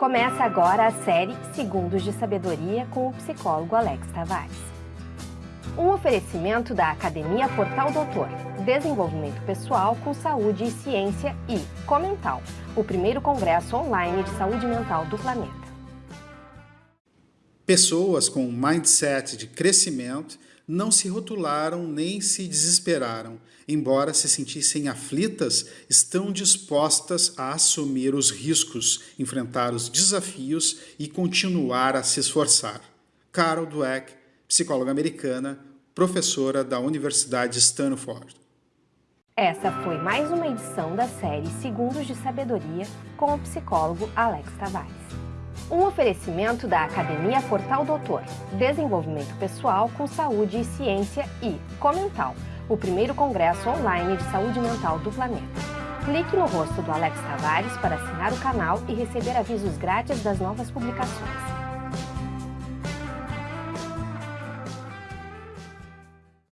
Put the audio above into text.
Começa agora a série Segundos de Sabedoria com o psicólogo Alex Tavares. Um oferecimento da Academia Portal Doutor, Desenvolvimento Pessoal com Saúde e Ciência e Comental, o primeiro congresso online de saúde mental do planeta. Pessoas com um mindset de crescimento não se rotularam nem se desesperaram. Embora se sentissem aflitas, estão dispostas a assumir os riscos, enfrentar os desafios e continuar a se esforçar. Carol Dweck, psicóloga americana, professora da Universidade Stanford. Essa foi mais uma edição da série Segundos de Sabedoria com o psicólogo Alex Tavares. Um oferecimento da Academia Portal Doutor, Desenvolvimento Pessoal com Saúde e Ciência e Comental, o primeiro congresso online de saúde mental do planeta. Clique no rosto do Alex Tavares para assinar o canal e receber avisos grátis das novas publicações.